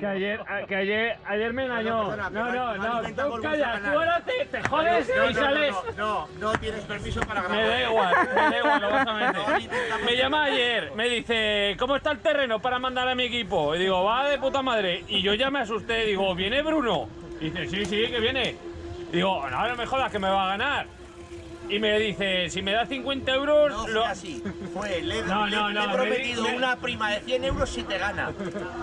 Que ayer, a- que ayer, ayer me engañó. No, no, no no, tú calla, ganar. tú ahora te, te jodes No, y sales. No, no, no tienes permiso para grabar. Me da igual, me da igual, lo vas a meter. Me llama ayer, me dice, ¿cómo está el terreno para mandar a mi equipo? Y digo, va de puta madre. Y yo ya me asusté, digo, ¿viene Bruno? Y dice, sí, sí, que viene. Digo, no me jodas, que me va a ganar. Y me dice, si me da 50 euros, No fue lo... así. Fue, le, No, le- no, le no, he me prometido me- una prima de 100 euros si te gana.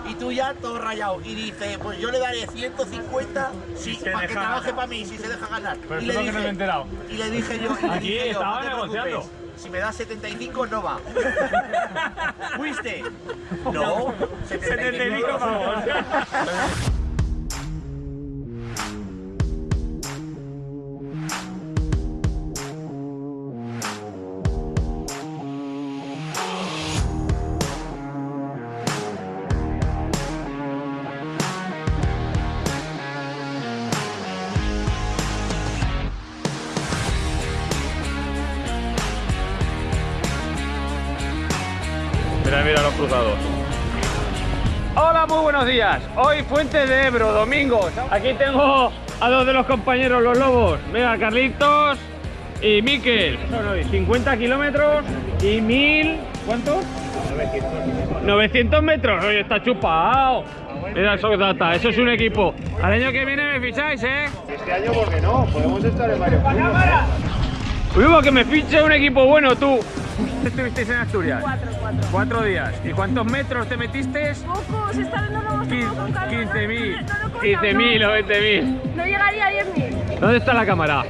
Y tú ya todo rayado. Y dice, pues yo le daré 150 si, para que trabaje para mí, si se deja ganar. Pero y, le lo que no me he enterado. y le dije yo, le Aquí dije yo, estaba no te preocupes, negociando. Si me das 75 no va. ¿Fuiste? No. 75 pavos. Mira, mira los cruzados. Hola, muy buenos días. Hoy Fuente de Ebro, domingo. Aquí tengo a dos de los compañeros, los lobos. Mira, Carlitos y Miquel. Son hoy 50 kilómetros y 1000... ¿Cuántos? 900 metros. Oye, está chupado. Mira, eso data. Eso es un equipo. Al año que viene me ficháis, ¿eh? Este año, ¿por qué no? Podemos estar en varios clubes. Uy, que me fiche un equipo bueno, tú. ¿Estuvisteis en Asturias? Cuatro, cuatro. Cuatro días. ¿Y cuántos metros te metiste? Pocos, esta vez no lo hemos tomado con calma. 15.000. No lo he contado, 15.000 o 20.000. No, no llegaría a 10.000. ¿Dónde está la cámara?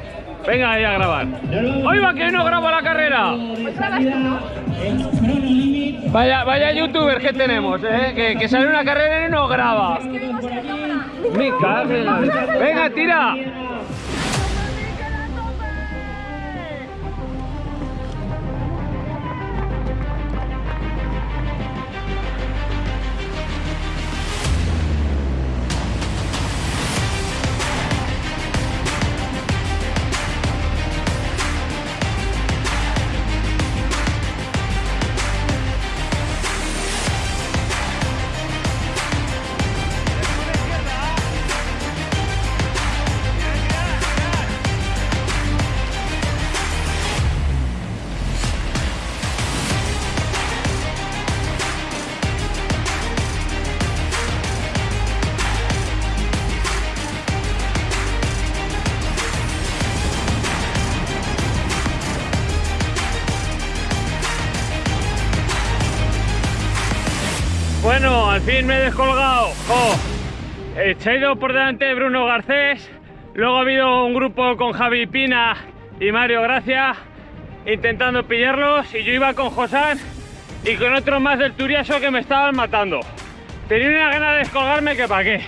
Venga ahí a grabar. Va que no graba la carrera. No. Vaya, vaya youtuber que tenemos, ¿eh? Que, que sale una carrera y no graba. Que vimos que en la- Venga, tira. Bueno, al fin me he descolgado. Se ha ido por delante Bruno Garcés. Luego ha habido un grupo con Javi Pina y Mario Gracia intentando pillarlos. Y yo iba con Josán y con otros más del Turiaso que me estaban matando. Tenía una gana de descolgarme que pa' qué.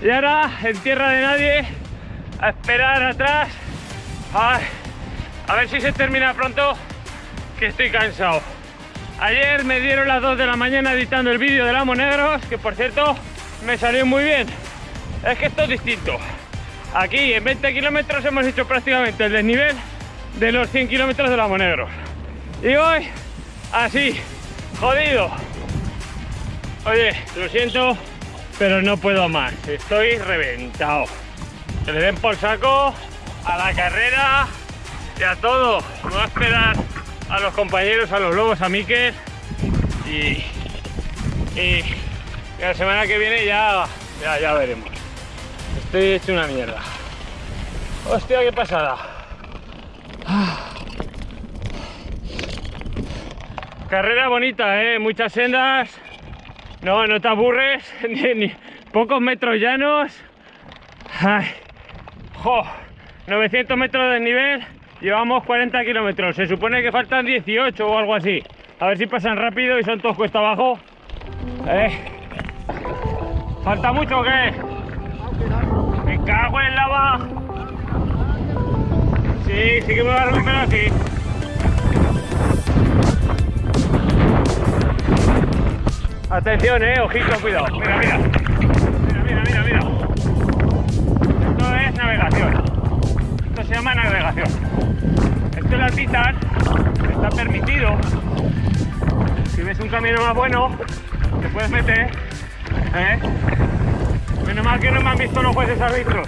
Y ahora, en tierra de nadie, a esperar atrás. Ay, a ver si se termina pronto, que estoy cansado. Ayer me dieron las 2 de la mañana editando el vídeo de Lamo Negros, que por cierto me salió muy bien. Es que esto es distinto. Aquí en 20 kilómetros hemos hecho prácticamente el desnivel de los 100 kilómetros de Lamo Negros. Y hoy, así, jodido. Oye, lo siento, pero no puedo más. Estoy reventado. Que le den por saco a la carrera y a todo. A esperar a los compañeros, a los lobos, a Miquel y, y la semana que viene ya, ya, ya veremos. Estoy hecho una mierda. Hostia, qué pasada. Carrera bonita, ¿eh? Muchas sendas. No, no te aburres. Pocos metros llanos. Ay. Jo, 900 metros de desnivel. Llevamos 40 kilómetros. Se supone que faltan 18 o algo así. A ver si pasan rápido y son todos cuesta abajo. Eh. ¿Falta mucho o qué? Me cago en la va. Sí, sí que me va a recuperar así. Atención, eh, ojito, cuidado. Mira, mira. Mira, mira, mira, mira. Esto es navegación. Esto se llama navegación. Esto es la Titan. Está permitido. Si ves un camino más bueno, te puedes meter. ¿Eh? Menos mal que no me han visto los jueces árbitros.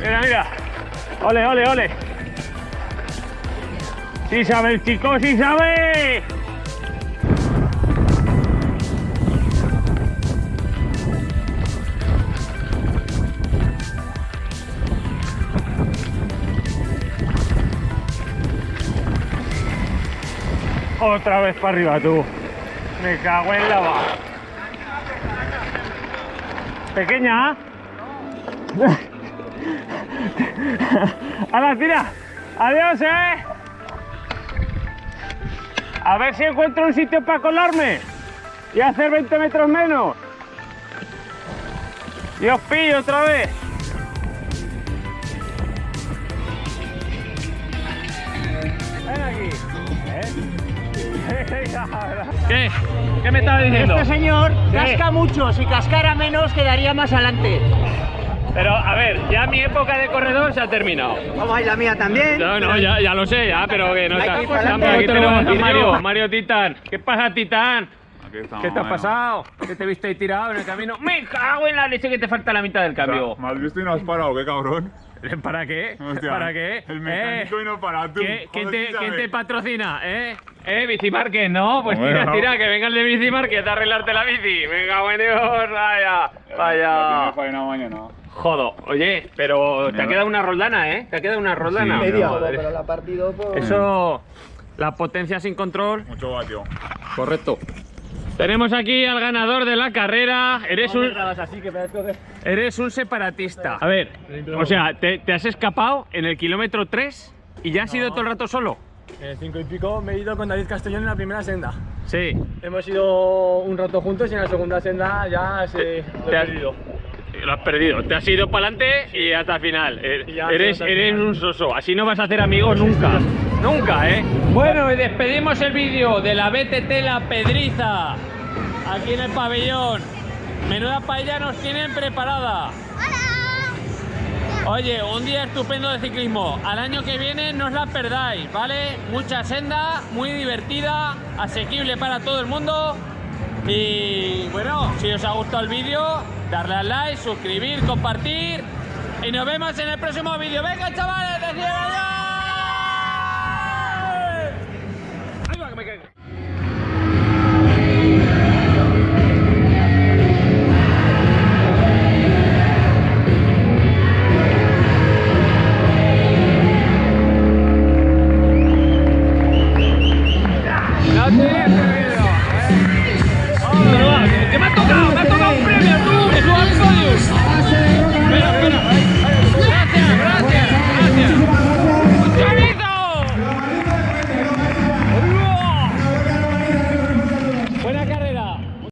Mira, mira. Ole, ole, ole. Sí sabe el chico, sí sabe. Otra vez para arriba tú. Me cago en la va. Pequeña. A la tira. Adiós, eh. A ver si encuentro un sitio para colarme y hacer 20 metros menos. Y os pillo otra vez. ¿Qué? ¿Qué me estaba diciendo? Este señor casca mucho, si cascara menos quedaría más adelante. Pero a ver, ya mi época de corredor se ha terminado. Vamos a ir la mía también. No, no, ya, ya lo sé, ya, pero que no está. Aquí tenemos a Mario. Mario Titán. ¿Qué pasa, Titán? Estamos, ¿Qué te ha bueno. pasado? ¿Qué te viste ahí tirado en el camino? ¡Me cago en la leche que te falta la mitad del cambio! ¿Me has visto y no has parado? ¿Qué cabrón? ¿Para qué? Hostia, ¿Para qué? El mecánico ¿Eh? y no para tú. ¿Qué- ¿Quién, te, quién te patrocina? ¿Eh? ¿Eh? Bicimarket, no, pues Hombre, tira, no. tira, que venga el de Bicimarket a arreglarte la bici. Venga, buen Dios, vaya, vaya. mañana. Jodo, oye, pero te ha quedado una roldana, ¿eh? Te ha quedado una roldana. Sí, media. Joder. la partido pues... Eso, la potencia sin control. Mucho vatio. Correcto. Tenemos aquí al ganador de la carrera. Eres un, eres un separatista. A ver, o sea, te, te has escapado en el kilómetro 3 y ya has ido todo el rato solo. En el 5 y pico me he ido con David Castellón en la primera senda. Sí. Hemos ido un rato juntos y en la segunda senda ya se lo Te has- perdido. Lo has perdido. Te has ido para adelante y hasta el final. Eh, Eres, eres un soso. Así no vas a hacer amigos nunca. Nunca, ¿eh? Bueno, y despedimos el vídeo de la BTT La Pedriza. Aquí en el pabellón. Menuda paella nos tienen preparada. Oye, un día estupendo de ciclismo. Al año que viene no os la perdáis, ¿vale? Mucha senda, muy divertida, asequible para todo el mundo. Y bueno, si os ha gustado el vídeo, darle al like, suscribir, compartir. Y nos vemos en el próximo vídeo. Venga, chavales, adiós.